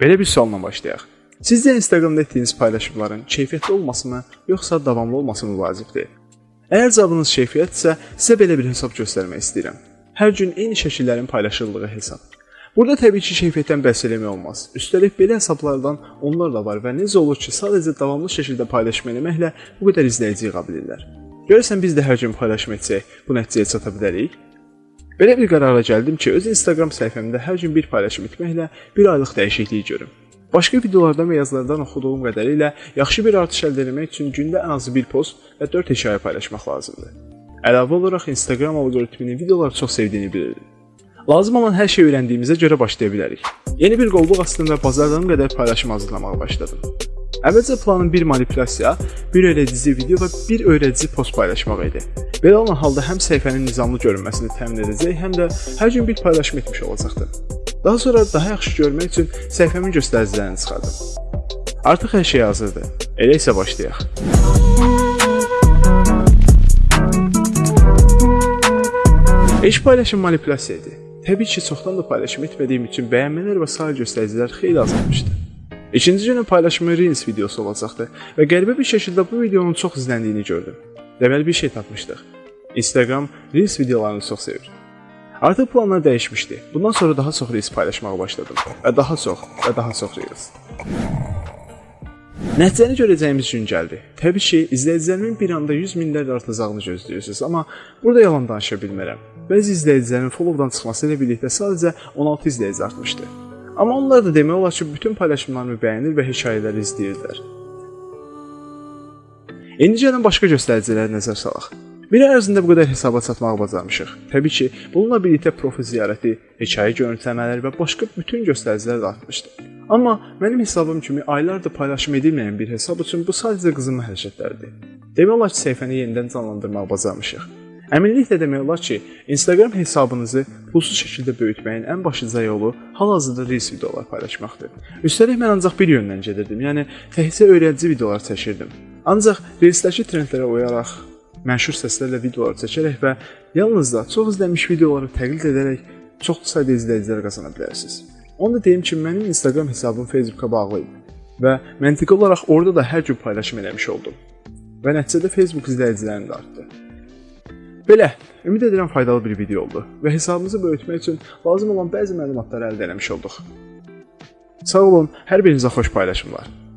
Belə bir sualla başlayaq. Sizcə Instagramda etdiyiniz paylaşımların keyfiyyətli olmasını, yoxsa davamlı olması mı vacibdir? Əgər cavabınız keyfiyyətsə, sizə belə bir hesab göstərmək istəyirəm. Hər gün eyni şəkillərin paylaşıldığı hesab. Burada təbii ki, keyfiyyətdən bəhs eləmək olmaz. Üstəlik belə hesablardan onlar da var və necə olur ki, sadəcə davamlı şəkildə paylaşım etməklə bu qədər izləyici yığa bilirlər. Görəsən biz də hər gün paylaşım etsək, bu nəticəyə çata bilərik? Belə bir qərara gəldim ki, öz Instagram səhifəmdə hər gün bir paylaşım etməklə bir aylıq dəyişiklik görüm. Başqa videolardan və yazılardan oxuduğum qədərilə yaxşı bir artış əldə etmək üçün gündə ən azı bir post və 4 hekayə paylaşmaq lazımdır. Əlavə olaraq Instagram alqoritminin videoları çox sevdiyini bilirdim. Lazım olan hər şeyi öyrəndiyimizə görə başlaya bilərik. Yeni bir qolluq astım və bazardan qədər paylaşım hazırlamağa başladım. Əvvəlcə planım bir manipulyasiya, bir öyrədici video və bir öyrədici post paylaşmaq idi. Belə olan halda həm səhifənin nizamlı görünməsini təmin edəcək, həm də hər gün bir paylaşım etmiş olacaqdım. Daha sonra daha yaxşı görmək üçün səhifəmin göstəricilərini çıxardım. Artıq hər şey hazırdır. Elə isə başlayaq. İş paylaşım manipulyasiya idi. Təbii ki, çoxdan da paylaşım etmədiyim üçün bəyənmələr və sair göstəricilər xeyli azalmışdı. İkinci günün paylaşımı Reels videosu olacaqdı və qəribə bir şəkildə bu videonun çox izləndiyini gördüm. Deməli bir şey tapmışdıq. Instagram Reels videolarını çox sevir. Artıq planlar dəyişmişdi. Bundan sonra daha çox Reels paylaşmağa başladım və daha çox və daha çox Reels. Nəticəni görəcəyimiz gün gəldi. Təbii ki, izləyicilərimin bir anda 100 minlərlə artacağını gözləyirsiniz, amma burada yalan danışa bilmərəm. Bəzi izləyicilərin follow-dan çıxması ilə birlikdə sadəcə 16 izləyici artmışdı. Amma onlar da demək olar ki, bütün paylaşımlarımı bəyənir və hekayələri izləyirdilər. İndi gəlin başqa göstəricilərə nəzər salaq. Bir ərzində bu qədər hesaba çatmağı bacarmışıq. Təbii ki, bununla birlikdə profil ziyarəti, hekayə görüntüləmələri və başqa bütün göstəricilər də artmışdı. Amma mənim hesabım kimi aylardır paylaşım edilməyən bir hesab üçün bu sadəcə qızınma hərəkətlərdir. Demək olar ki, səhifəni yenidən canlandırmağı bacarmışıq. Əminliklə demək olar ki, Instagram hesabınızı pulsuz şəkildə böyütməyin ən başlıca yolu hal-hazırda Reels videolar paylaşmaqdır. Üstəlik mən ancaq bir yöndən gedirdim, yəni təkcə öyrədici videolar çəkirdim. Ancaq Reelsdəki trendlərə uyaraq, məşhur səslərlə videolar çəkərək və yalnız da çox izlənmiş videoları təqlid edərək çox sayda izləyicilər qazana bilərsiniz. Onu da deyim ki, mənim Instagram hesabım Facebooka bağlı idi və məntiqi olaraq orada da hər gün paylaşım eləmiş oldum. Və nəticədə Facebook izləyicilərim də artdı. Belə, ümid edirəm faydalı bir video oldu və hesabımızı böyütmək üçün lazım olan bəzi məlumatları əldə etmiş olduq. Sağ olun, hər birinizə xoş paylaşımlar.